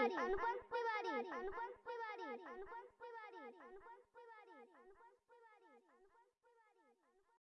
Tiwari. Anupam Tiwari. Anupam Tiwari. Anupam